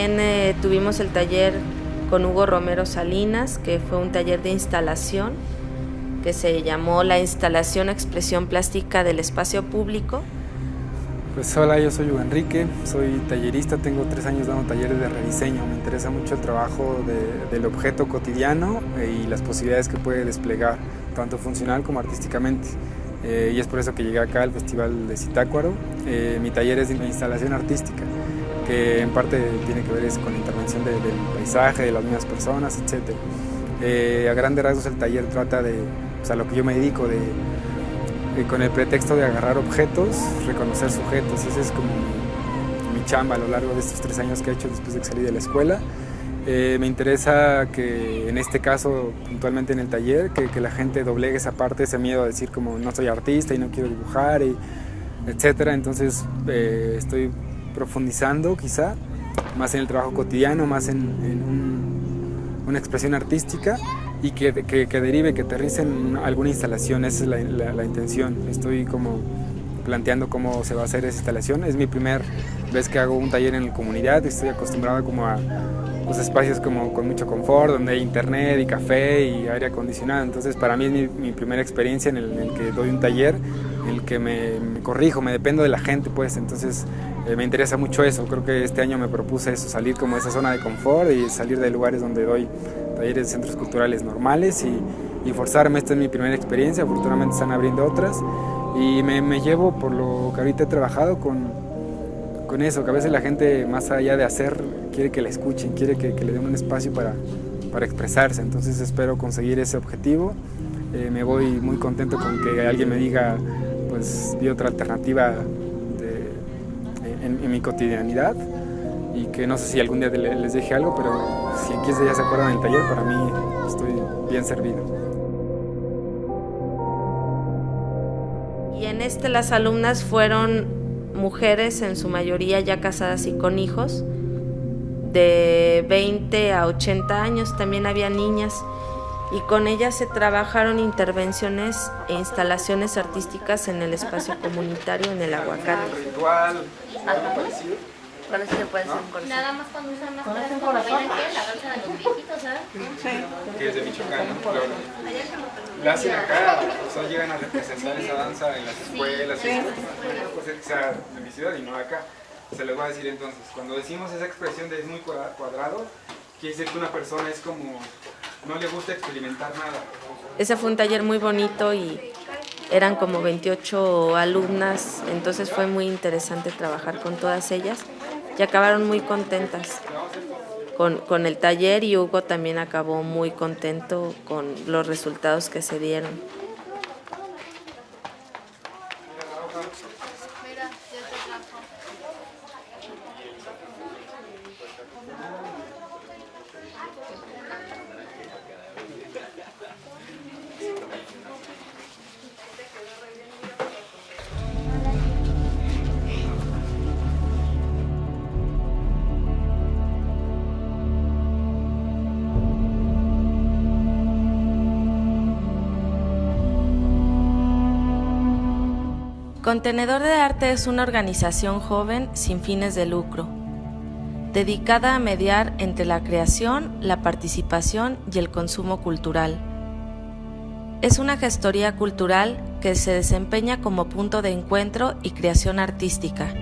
también eh, tuvimos el taller con Hugo Romero Salinas, que fue un taller de instalación que se llamó la instalación expresión plástica del espacio público. Pues hola, yo soy Hugo Enrique, soy tallerista, tengo tres años dando talleres de rediseño. Me interesa mucho el trabajo del objeto cotidiano y las posibilidades que puede desplegar, tanto funcional como artísticamente. Eh, y es por eso que llegué acá al Festival de Citácuaro. Eh, mi taller es de instalación artística, que en parte tiene que ver con la intervención del paisaje, de las mismas personas, etc. Eh, a grandes rasgos el taller trata de, o sea, lo que yo me dedico, de, con el pretexto de agarrar objetos, reconocer sujetos. Ese es como mi, mi chamba a lo largo de estos tres años que he hecho después de que salí de la escuela. Eh, me interesa que en este caso, puntualmente en el taller, que, la gente doblegue esa parte, ese miedo a decir como no soy artista y no quiero dibujar, y, etcétera. Entonces eh, estoy profundizando quizá más en el trabajo cotidiano, más en, una expresión artística y que, derive, que aterrice en alguna instalación, esa es la, la intención. Estoy como planteando cómo se va a hacer esa instalación. Es mi primer vez que hago un taller en la comunidad, estoy acostumbrado como a pues, espacios como con mucho confort, donde hay internet y café y aire acondicionado. Entonces para mí es mi, primera experiencia en el, que doy un taller, en el que me, corrijo, me dependo de la gente, pues entonces eh, me interesa mucho eso. Creo que este año me propuse eso, salir como de esa zona de confort y salir de lugares donde doy talleres de centros culturales normales y, y forzarme. Esta es mi primera experiencia, afortunadamente están abriendo otras y me, me llevo por lo que ahorita he trabajado con con eso, que a veces la gente más allá de hacer quiere que la escuchen, quiere que, le den un espacio para, para, expresarse, entonces espero conseguir ese objetivo. Eh, me voy muy contento con que alguien me diga, pues vi otra alternativa en, mi cotidianidad. Y que no sé si algún día les deje algo, pero si en 15 días se acuerdan del taller, para mí estoy bien servido. Y en este las alumnas fueron mujeres, en su mayoría ya casadas y con hijos, de 20 a 80 años, también había niñas, y con ellas se trabajaron intervenciones e instalaciones artísticas en el espacio comunitario en el aguacate. Ritual, algo parecido. Con eso se puede hacer un corazón. Nada más cuando usan más corazón, como la danza de los viejitos, ¿sabes? Sí. Que es de Michoacán, ¿no? la hacen acá, o sea, llegan a representar esa danza en las escuelas, sí. pues que sea en mi ciudad y no acá. Se les voy a decir entonces, cuando decimos esa expresión de es muy cuadrado, quiere decir que una persona es como, no le gusta experimentar nada. Ese fue un taller muy bonito y eran como 28 alumnas, entonces fue muy interesante trabajar con todas ellas y acabaron muy contentas con, el taller y Hugo también acabó muy contento con los resultados que se dieron. Contenedor de Arte es una organización joven sin fines de lucro, dedicada a mediar entre la creación, la participación y el consumo cultural. Es una gestoría cultural que se desempeña como punto de encuentro y creación artística